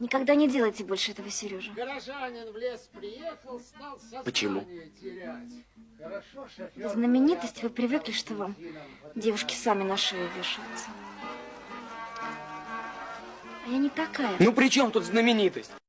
Никогда не делайте больше этого, Сережа. Горожанин в лес приехал, стал Почему? терять. Хорошо, шофер. Знаменитость, вы привыкли, что вам девушки сами на шею вешаются. А я не такая. Ну при чем тут знаменитость?